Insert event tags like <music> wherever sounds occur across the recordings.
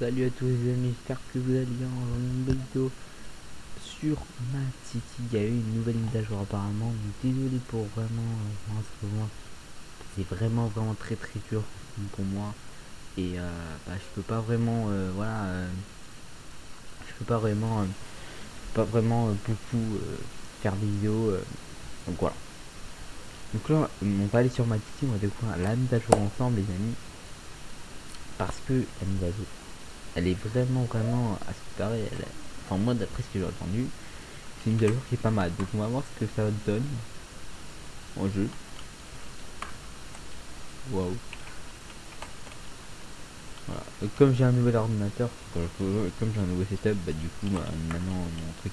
Salut à tous les amis, j'espère que vous allez bien. Dans une nouvelle vidéo sur Mad City. Il y a eu une nouvelle mise à jour apparemment, donc désolé pour vraiment, euh, c'est vraiment vraiment très très dur pour moi. Et euh, bah, je peux pas vraiment, euh, voilà, euh, je peux pas vraiment, pas vraiment beaucoup faire des vidéos, donc voilà. Donc là, on va aller sur Mad City, on va découvrir la mise à jour ensemble les amis, parce que la mise à jour elle est vraiment vraiment à ce elle enfin moi d'après ce que j'ai entendu c'est une mise qui est pas mal. Donc on va voir ce que ça donne en jeu. Waouh. Voilà. Comme j'ai un nouvel ordinateur comme j'ai un nouveau setup bah du coup bah, maintenant mon truc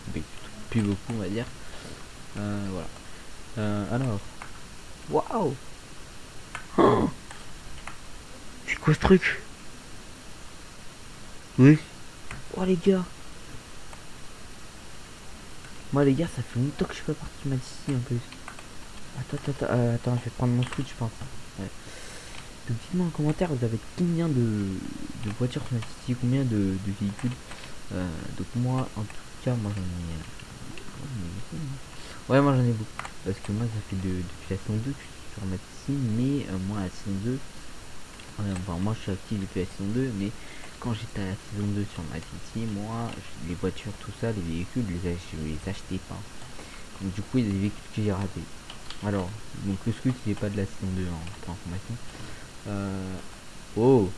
plus beaucoup on va dire. Euh, voilà. Euh, alors. Waouh. C'est quoi ce truc? Oui. Oh les gars. Moi les gars, ça fait longtemps que je suis pas parti de ici en plus. Attends, attends, attends, euh, je vais prendre mon switch, je pense. Donc dites-moi en commentaire, vous avez combien de, de voitures sur combien de, de véhicules. Euh, donc moi, en tout cas, moi j'en ai. euh. Ouais, moi j'en ai beaucoup. Parce que moi, ça fait de, depuis la saison 2 que je suis sur City, mais euh, moi la saison 2, ouais, enfin moi je suis actif depuis la saison 2, mais quand j'étais à la saison 2 sur Mad City, moi, les voitures, tout ça, les véhicules, je les, achetais pas. Donc du coup, il y a des véhicules que j'ai ratés. Alors, donc le scoot, il est pas de la saison 2, hein, pour. Euh... Oh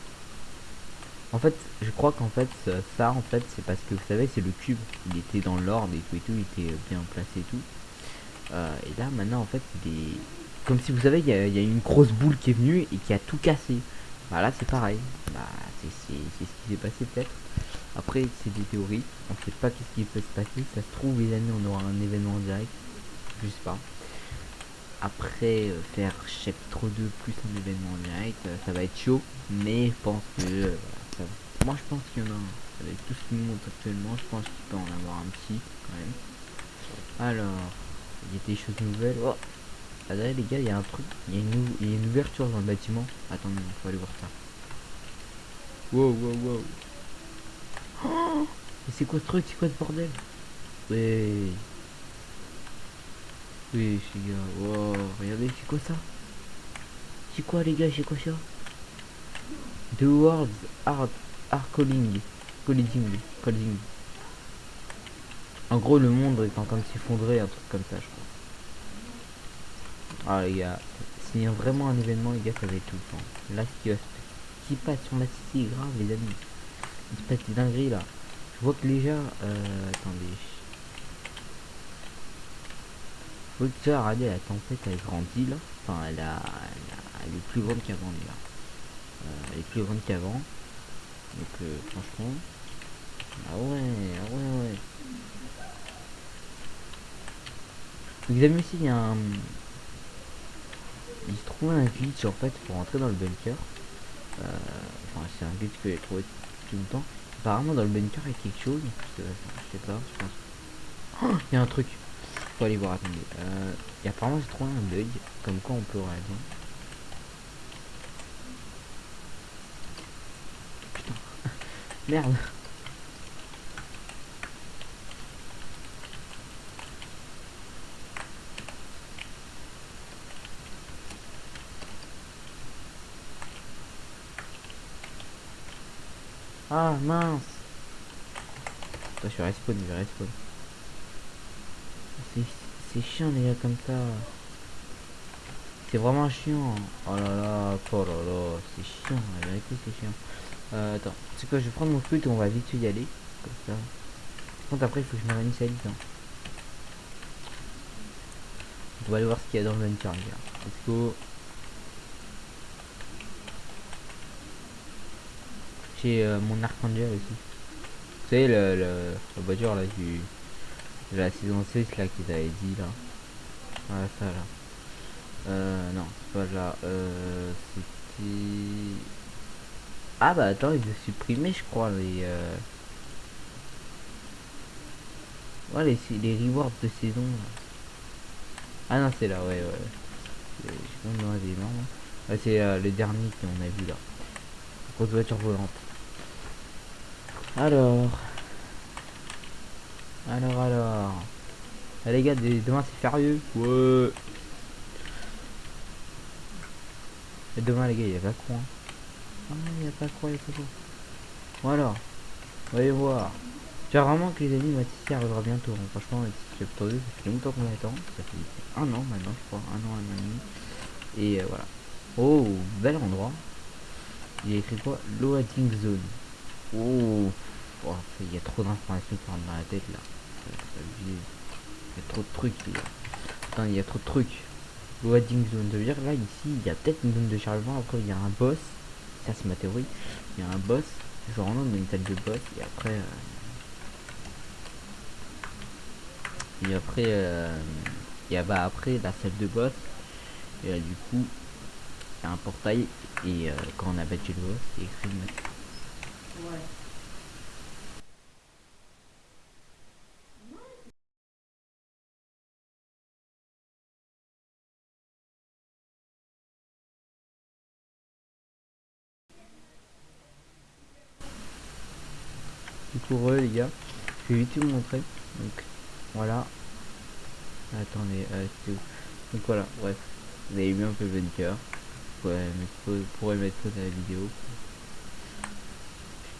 En fait, je crois qu'en fait, ça, en fait, c'est parce que, vous savez, c'est le cube. Il était dans l'ordre et tout et tout, il était euh, bien placé et tout. Euh, et là, maintenant, en fait, il est... Comme si, vous savez, il y a une grosse boule qui est venue et qui a tout cassé. Bah là, c'est pareil. Bah, c'est ce qui s'est passé peut-être. Après, c'est des théories. On sait pas qu'est-ce qui peut se passer. Ça se trouve, les amis, on aura un événement en direct. Je sais pas. Après, euh, faire chapitre 2 plus un événement en direct, euh, ça va être chaud. Mais je pense que... euh, Moi, je pense qu'il y en a un. Avec tout ce qui nous montre actuellement, je pense qu'il peut en avoir un petit, quand même. Alors, il y a des choses nouvelles. Oh ah, derrière, les gars, il y a un truc. Il y, y a une ouverture dans le bâtiment. Attendez, faut aller voir ça. Wow, wow, wow. Oh Mais c'est quoi ce truc? C'est quoi ce bordel? Ouais. Oui, les gars. Wow, regardez, c'est quoi ça? C'est quoi, les gars C'est quoi ça? The World's Art Art Calling. Colliding. Colliding. En gros, le monde est en train de s'effondrer, un truc comme ça, je crois. Ah, les gars. S'il y a vraiment un événement, les gars, ça va être tout le temps. Là, ce qui qui passe sur la cité est grave, les amis. Il se passe des dingueries, là. Je vois que déjà... Euh, attendez. Je vois que regardez, la tempête, elle grandit, là. Enfin, elle, a, elle, est plus grande qu'avant, les gars. Euh, elle est plus grande qu'avant. Donc, euh, franchement... Ah ouais, ah ouais, ouais. Vous avez aussi, il y a un... Il se trouvait un glitch, en fait, pour entrer dans le bunker. Euh, enfin, c'est un glitch que j'ai trouvé tout le temps. Apparemment, dans le bunker, il y a quelque chose. Je sais, pas, je pense. Oh, il y a un truc. Faut aller voir, attendez. Euh, et apparemment, j'ai trouvé un bug. Comme quoi, on peut réagir. Putain. <laughs> Merde. Ah, mince. Je suis respawn, je respawn. C'est- chiant, les gars, comme ça. C'est vraiment chiant. Oh là là, oh là là, c'est chiant, la vérité, c'est chiant. Euh, attends, c'est quoi, je vais prendre mon scoot et on va vite y aller. Comme ça. Par contre, après, il faut que je me réunisse à vite. Hein. On va aller voir ce qu'il y a dans le bunker, les gars. Let's go. Euh, mon Archangel aussi. Vous savez, le, le, la voiture là du. la saison 6 là qu'ils avaient dit là. Voilà ça là. Euh, non, c'est pas là. Euh, c'était. Ah bah attends, ils ont supprimé, je crois, les. Euh... Ouais, les, les rewards de saison. là. Ah non, c'est là, ouais, ouais. Ouais, c'est euh, le dernier qu'on a vu là. Grosse voiture volante. Alors. Alors, alors. Ah, les gars, demain c'est férieux. Ouais. Et demain, les gars, il y a pas quoi. Ah, il y a pas quoi, il y a pas quoi. Voilà. Voyez voir. J'espère vraiment que les amis, Mathis arrivera bientôt. Hein. Franchement, 2, ça fait longtemps qu'on attend. Ça fait un an maintenant, je crois. Un an, un an et demi. Et euh, voilà. Oh, bel endroit. Il y a écrit quoi? Loading zone. Oh, oh il y a trop d'informations qui dans la tête là. Il y a trop de trucs. Attends, il y a trop de trucs. Loading zone. Veut dire là ici, il y a peut-être une zone de chargement. Après, il y a un boss. Ça, c'est ma théorie. Il y a un boss. Je rentre une salle de boss. Et après. Euh, et après, euh, et bah après la salle de boss, et du coup, il y a un portail, et euh, quand on a battu le boss, c'est écrit Ouais. Du coup, les gars, je vais vite vous montrer. Donc, voilà. Attendez, euh, Donc voilà, bref. Vous avez vu un peu le bunker. Vous pourrez mettre pause à la vidéo.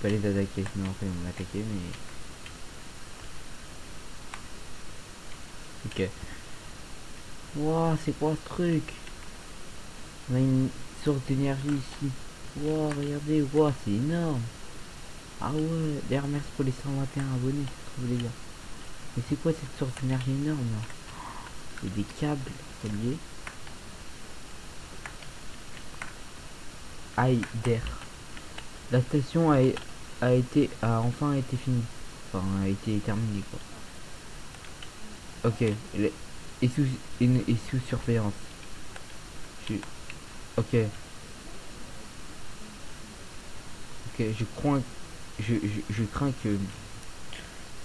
Pas les attaquer, sinon après ils vont m'attaquer, mais... Ok. Wow, c'est quoi ce truc? On a une source d'énergie ici. Wow, regardez, wow, c'est énorme. Ah ouais, d'ailleurs merci pour les 121 abonnés, c'est. Mais c'est quoi cette source d'énergie énorme là? Des câbles reliés. Aïe d'air. La station a, a été a enfin été finie. Enfin a été terminée quoi. Ok, est sous, une, est sous surveillance. Je, ok. Ok, je crois je, je, je crains que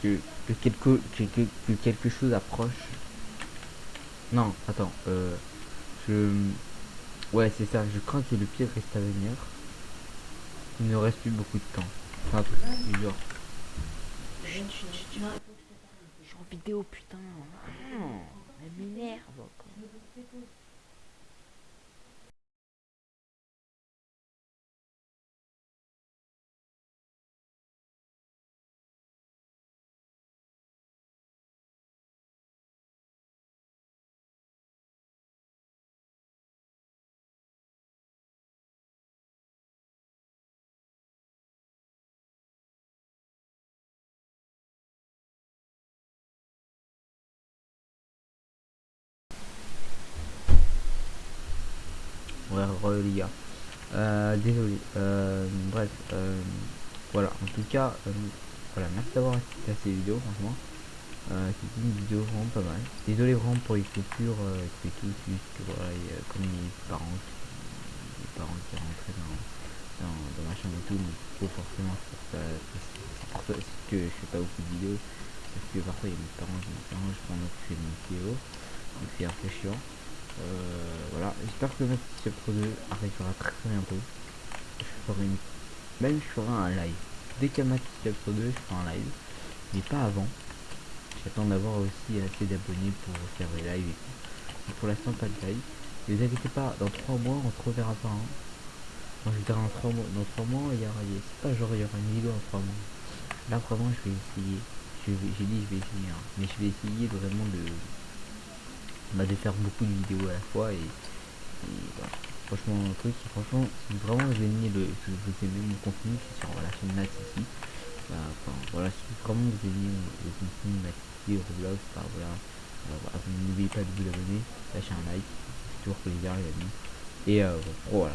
que, quelque, que, quelque chose approche. Non, attends, euh, je... Ouais, c'est ça, je crains que le pire reste à venir. Il ne reste plus beaucoup de temps. Enfin, un truc. Je suis en vidéo, putain. Elle m'énerve. Ouais euh, désolé euh, bref euh, voilà. En tout cas voilà merci d'avoir assisté à ces vidéos franchement. C'était une vidéo vraiment pas mal. Désolé vraiment pour les coupures et tout voilà comme les parents les parents qui rentraient dans dans, ma chambre et tout mais forcément c'est pour que je fais pas beaucoup de vidéos. Parce que parfois il y a mes parents qui me je prends m'occuper de mes vidéos donc c'est un peu chiant voilà, j'espère que le Chapter 2 arrivera très très bientôt. Je ferai une... Même je ferai un live. Dès qu'il y a Chapter 2, je ferai un live. Mais pas avant. J'attends d'avoir aussi assez d'abonnés pour faire des lives et tout. pour l'instant, pas de live. Ne vous inquiétez pas, dans 3 mois, on se reverra pas. Hein. Je dirais en 3 mois. Dans 3 mois, il y aura... Pas genre, il y aura une vidéo en 3 mois. Là, vraiment, je vais essayer. J'ai dit, je vais essayer. Hein. Mais je vais essayer vraiment de de faire beaucoup de vidéos à la fois et, franchement un truc franchement si vraiment vous aimez le vous aimez mon contenu qui sur la chaîne Nat ici. Bah, voilà si vraiment vous aimez le contenu Nat ici Roblox bah, voilà. N'oubliez pas de vous abonner lâcher un like c'est toujours plaisir les amis. Et euh, voilà.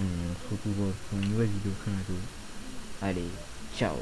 On se retrouve pour une nouvelle vidéo très bientôt. Allez ciao